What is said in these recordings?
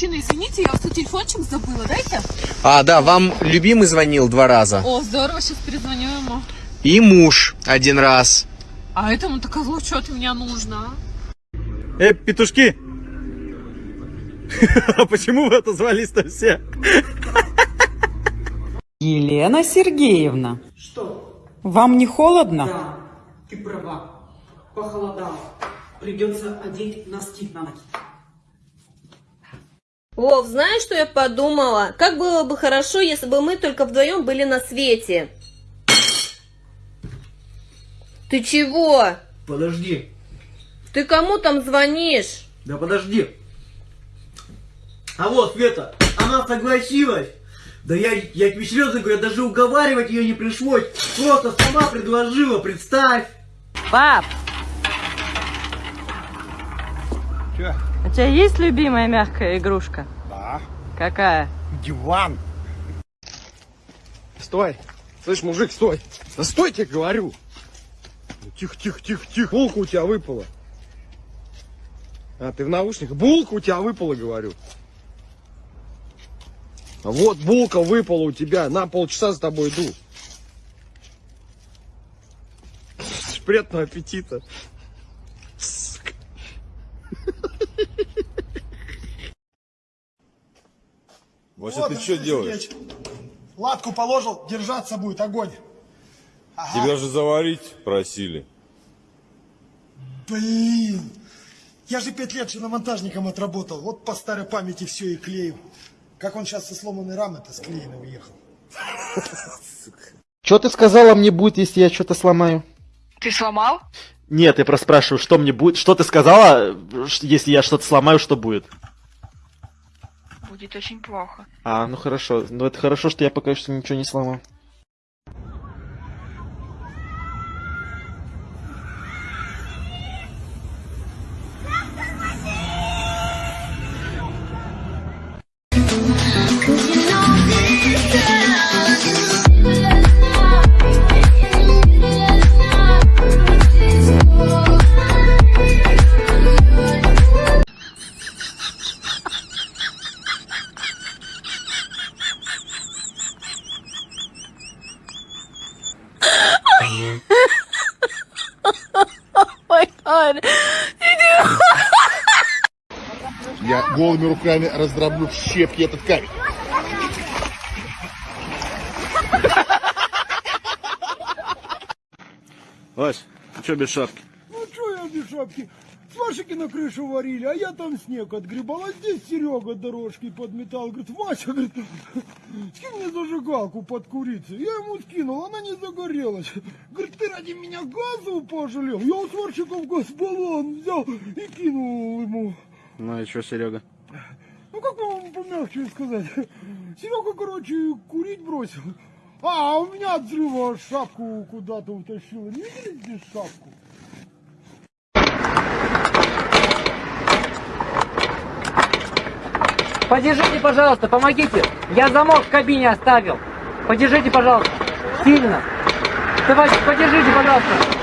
Мужчина, извините, я свой телефончик забыла, дайте. А, да, вам любимый звонил два раза. О, здорово, сейчас перезвоню ему. И муж один раз. А этому-то козлу что от меня нужно, а? Э, петушки! А почему вы отозвались-то все? Елена Сергеевна. Что? Вам не холодно? Да, ты права. Похолодало. Придется одеть носки на ноги. Вов, знаешь, что я подумала? Как было бы хорошо, если бы мы только вдвоем были на свете. Ты чего? Подожди. Ты кому там звонишь? Да подожди. А вот, Света, она согласилась. Да я, я тебе серьезно говорю, даже уговаривать ее не пришлось. Просто сама предложила, представь. Пап! У тебя есть любимая мягкая игрушка? Какая? Диван. Стой. Слышь, мужик, стой. Да стой, тебе говорю. Тихо, тихо, тихо, тихо. Булка у тебя выпала. А, ты в наушниках? Булка у тебя выпала, говорю. А вот булка выпала у тебя. На полчаса за тобой иду. Приятного аппетита. Вася, ты что делаешь? Латку положил, держаться будет, огонь. Тебя же заварить просили. Блин, я же пять лет шиномонтажником отработал. Вот по старой памяти все и клею. Как он сейчас со сломанной рамы-то склеенной уехал. Что ты сказала мне будет, если я что-то сломаю? Ты сломал? Нет, я просто спрашиваю, что мне будет. Что ты сказала, если я что-то сломаю, что будет? Будет очень плохо. А, ну хорошо. Ну это хорошо, что я пока что ничего не сломал. Голыми руками раздроблю в щепки этот камень. Вась, ты что без шапки? Ну что я без шапки? Свашики на крышу варили, а я там снег отгребал. А здесь Серега дорожки подметал. Говорит, Вася, говорит, скинь мне зажигалку под курицей. Я ему скинул, она не загорелась. Говорит, ты ради меня газу пожалел. Я у сварщиков газбаллон взял и кинул ему. Ну и что, Серега? Ну как вам помягче сказать? Серега, короче, курить бросил. А, у меня от взрыва шапку куда-то утащила. Не видели здесь шапку? Подержите, пожалуйста, помогите. Я замок в кабине оставил. Подержите, пожалуйста. Сильно. Давайте, подержите, пожалуйста.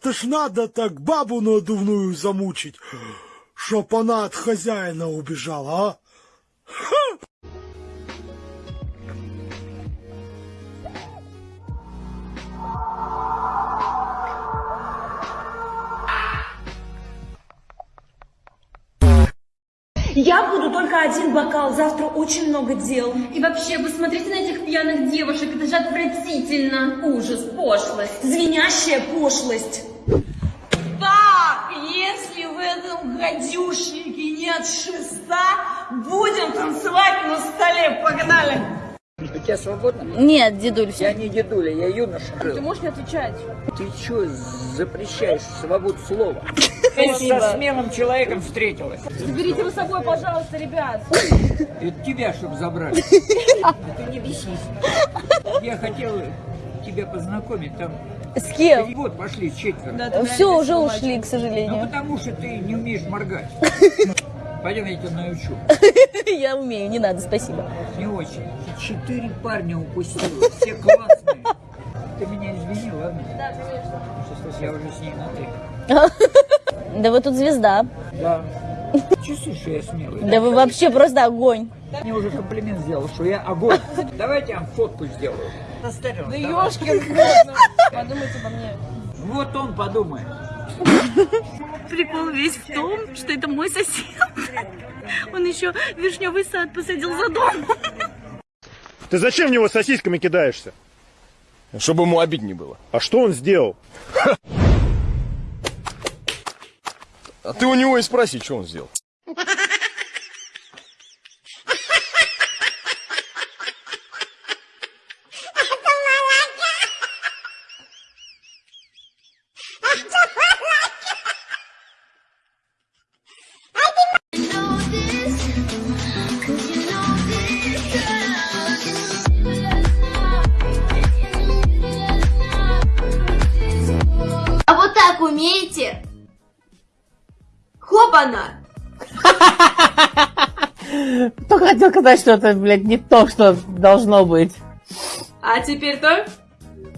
Это ж надо так бабу надувную замучить, чтоб она от хозяина убежала, а? Я буду только один бокал, завтра очень много дел. И вообще, вы смотрите на этих пьяных девушек, это же отвратительно. Ужас, пошлость. Звенящая пошлость. Этом гадюшнике нет шеста, будем танцевать на столе. Погнали! У тебя свободно? Нет, дедуль, Я не дедуля, я юноша. Ты можешь не отвечать? Ты что запрещаешь свободу слова? Спасибо. Со смелым человеком встретилась. Заберите вы с собой, пожалуйста, ребят. Это тебя, чтобы забрать. Ты не бесись. Я хотел тебя познакомить там. С кем? Вот, пошли четверо. Все, уже ушли, к Ну, сожалению. потому что ты не умеешь моргать. Пойдем, я тебя научу. Я умею, не надо, спасибо. Не очень. Четыре парня упустила, все классные. Ты меня извини, ладно? Да, конечно. Я уже с ней на ты. Да вы тут звезда. Да. Чувствуешь, что я смелый? Да вы вообще просто огонь. Мне уже комплимент сделал, что я огонь. Давайте я вам фотку сделаю. Да ёшкин Подумайте обо мне. Вот он подумает. Прикол весь в том, что это мой сосед. Он еще вишневый сад посадил за домом. Ты зачем в него сосисками кидаешься? Чтобы ему обиднее было. А что он сделал? А ты у него и спроси, что он сделал. А умеете? Хопана! Только хотел сказать, что это, блядь, не то, что должно быть. А теперь то?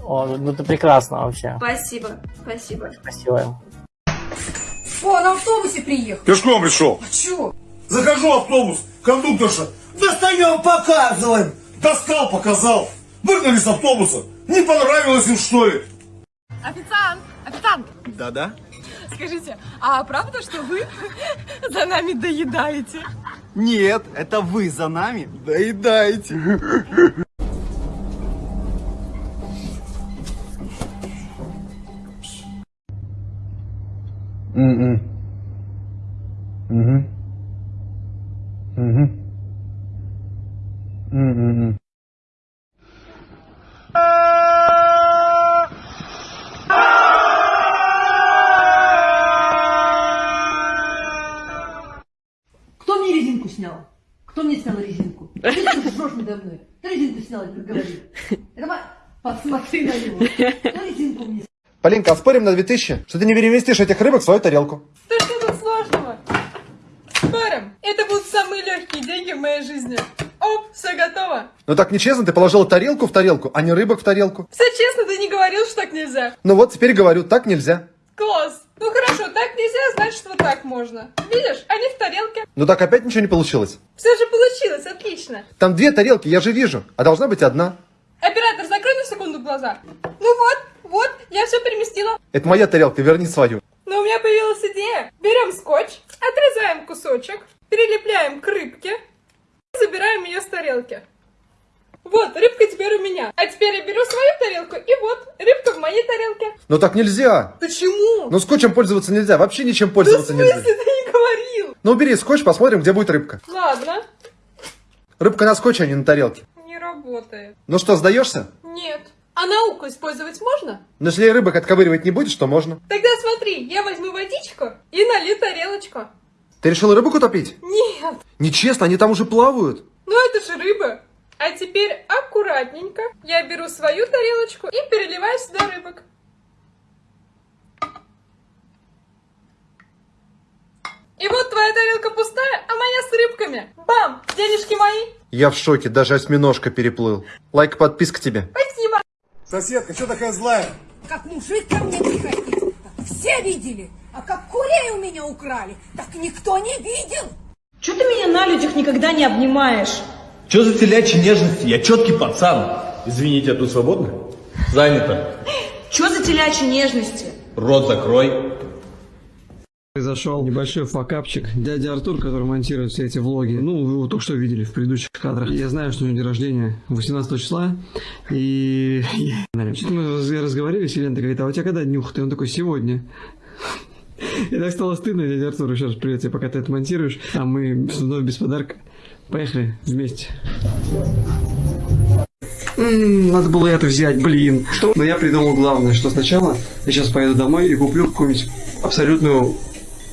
О, ну ты прекрасно вообще. Спасибо, спасибо. Спасибо. О, на автобусе приехал. Пешком пришел. А чё? Захожу в автобус, кондукторша. Достаем, показываем. Достал, показал. Выгнали с автобуса. Не понравилось им, что ли? Официант! Официант! Да-да. Скажите, а правда, что вы за нами доедаете? Нет, это вы за нами доедаете. Кто Полинка, а спорим на 2000, что ты не переместишь этих рыбок в свою тарелку? Да что тут сложного? Спорим, это будут самые легкие деньги в моей жизни. Оп, все готово. Ну так нечестно, ты положил тарелку в тарелку, а не рыбок в тарелку. Все честно, ты не говорил, что так нельзя. Ну вот, теперь говорю, так нельзя. Класс. Ну хорошо, так нельзя, значит вот так можно. Видишь, они в тарелке. Ну так опять ничего не получилось. Все же получилось, отлично. Там две тарелки, я же вижу, а должна быть одна. Оператор, закрой на секунду глаза. Ну вот, вот, я все переместила. Это моя тарелка, верни свою. Но у меня появилась идея. Берем скотч, отрезаем кусочек, прилепляем к рыбке, забираем ее с тарелки. Вот, рыбка теперь у меня. А теперь я беру свою тарелку, и вот, рыбка в моей тарелке. Но так нельзя. Почему? Ну скотчем пользоваться нельзя, вообще ничем Да пользоваться смысле, нельзя. ты не говорил? Ну убери скотч, посмотрим, где будет рыбка. Ладно, Рыбка на скотче, а не на тарелке. не работает. Ну что, сдаешься? Нет. А науку использовать можно? Но если рыбок отковыривать не будешь, то можно. Тогда смотри, я возьму водичку и налью тарелочку. Ты решил рыбок утопить? Нет, Нечестно, они там уже плавают. ну это же рыба. А теперь аккуратненько я беру свою тарелочку и переливаю сюда рыбок. И вот твоя тарелка пустая, а моя с рыбками. Бам! Денежки мои. Я в шоке, даже осьминожка переплыл. Лайк, подписка тебе. Спасибо. Соседка, что такая злая? Как мужик ко мне приходил, так все видели. А как курей у меня украли, так никто не видел. Чего ты меня на людях никогда не обнимаешь? Че за телячьи нежности? Я четкий пацан. Извините, а тут свободно? Занято. Чего за телячьи нежности? Рот закрой. Произошел небольшой факапчик. Дядя Артур, который монтирует все эти влоги, ну, вы его только что видели в предыдущих кадрах. Я знаю, что у него день рождения 18 числа, и... Что-то мы раз- разговорились, и говорит, а у тебя когда днюха? И он такой, сегодня. И так стало стыдно, дядя Артур, еще раз привет тебе, пока ты это монтируешь. А мы вновь без подарка. Поехали вместе. Надо было это взять, блин. Но я придумал главное, что сначала я сейчас поеду домой и куплю какую-нибудь абсолютную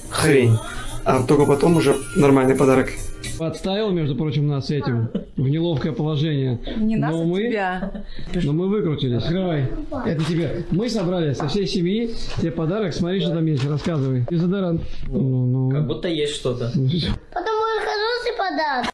хрень. А только потом уже нормальный подарок. Подставил, между прочим, нас этим в неловкое положение. Не нас, но а мы, тебя. Но мы выкрутились. Открывай. Это тебе. Мы собрали со всей семьи тебе подарок. Смотри, что там есть. Рассказывай. Дезодорант. Ну, ну. Как будто есть что-то. Потому что хороший подарок.